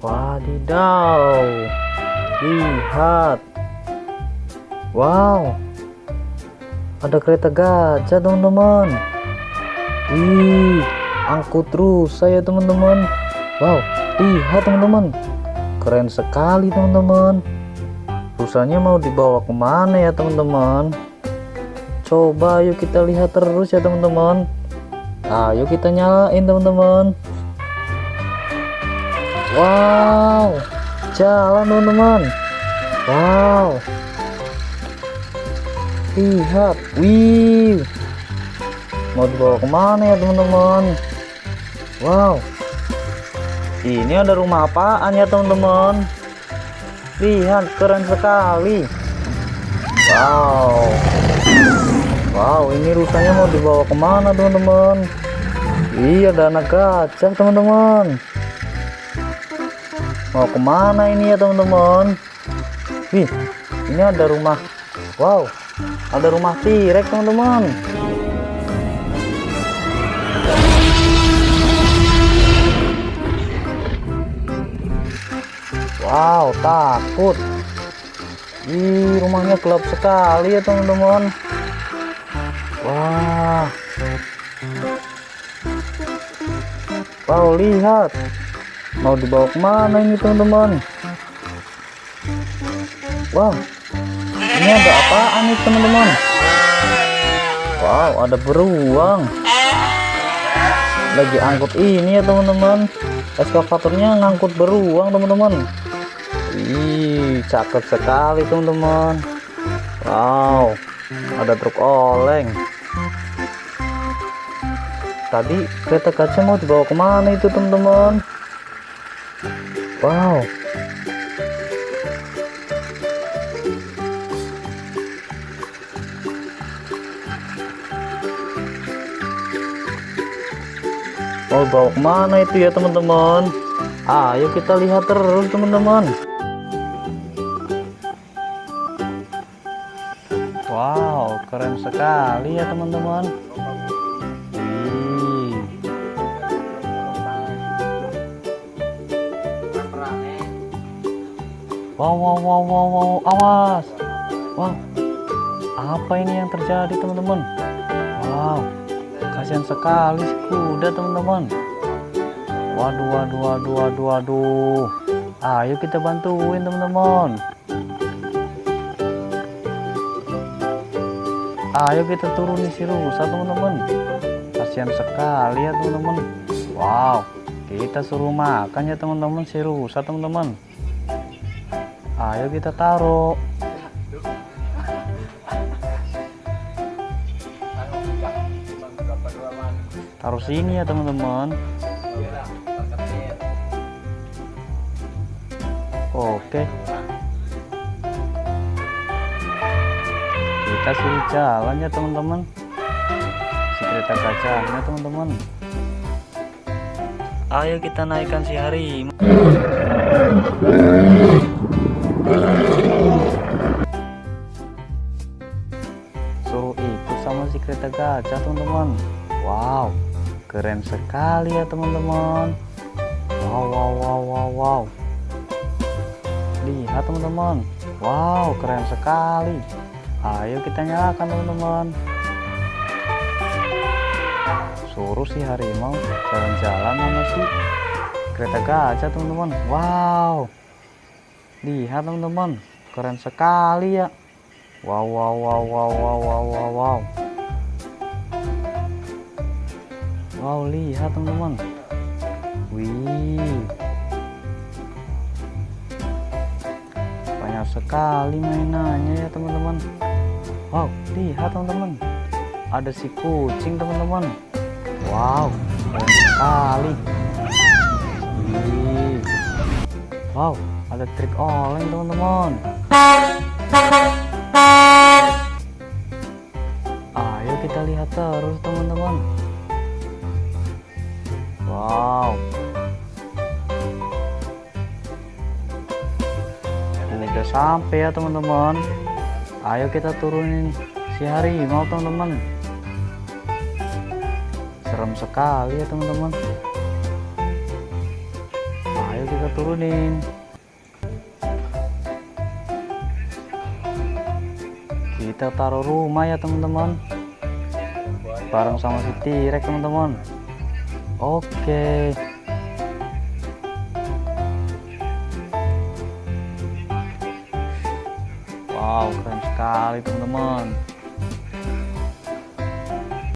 Wadidaw. Lihat. Wow. Ada kereta gajah, teman-teman. Wih, angkut terus saya, teman-teman. Wow, lihat, teman-teman. Keren sekali, teman-teman. Rusanya mau dibawa ke mana ya, teman-teman? Coba yuk kita lihat terus ya, teman-teman. Ayo kita nyalain, teman-teman. Wow, jalan, teman-teman. Wow. Lihat. Wih. Mau dibawa ke mana ya teman-teman? Wow. Ini ada rumah apaan ya teman-teman? Lihat keren sekali. Wow. Wow ini rusanya mau dibawa ke mana teman-teman? Iya ada anak gajah teman-teman mau ke mana ini ya teman-teman? Wih ini ada rumah. Wow ada rumah tirek teman-teman. Wow takut. Ih, rumahnya gelap sekali ya teman-teman. Wah. Wow lihat mau dibawa ke mana ini teman-teman? Wow. Ini ada apaan nih teman-teman? Wow ada beruang. Lagi angkut ini ya teman-teman. Eskavatornya ngangkut beruang teman-teman. Ih, cakep sekali teman-teman. Wow ada truk oleng. Tadi kereta kaca mau dibawa ke mana itu teman-teman wow. Mau bawa ke mana itu ya teman-teman? Ayo kita lihat terus teman-teman. Wow keren sekali ya teman-teman wow wow wow wow wow. Awas. Wow. Apa ini yang terjadi teman-teman? Wow. Kasihan sekali si kuda teman-teman. Waduh waduh waduh waduh waduh. Ayo kita bantuin teman-teman. Ayo kita turun si rusa teman-teman. Kasihan sekali ya teman-teman. Wow. Kita suruh makan ya teman-teman si rusa teman-teman ayo kita taruh. Taruh sini ya teman-teman. Oke. Kita suruh jalan ya teman-teman. Si kereta kacanya teman-teman. Ayo kita naikkan si hari keren sekali ya teman-teman. Wow wow wow wow wow. Lihat teman-teman. Wow keren sekali. Ayo kita nyalakan teman-teman. Suruh si harimau jalan-jalan sama si kereta gajah teman-teman. Wow. Lihat teman-teman. Keren sekali ya. Wow wow wow wow wow wow wow, wow. Wow lihat teman-teman. Wih. Banyak sekali mainannya ya teman-teman. Wow lihat teman-teman. Ada si kucing teman-teman. Wow banyak sekali. Wih. Wow ada trik oleng teman-teman. Ayo kita lihat terus teman-teman wow. Udah sampai ya teman-teman. Ayo kita turunin si harimau teman-teman. Serem sekali ya teman-teman. Ayo kita turunin. Kita taruh rumah ya teman-teman. Bareng sama si T-Rex teman-teman oke. Wow keren sekali teman-teman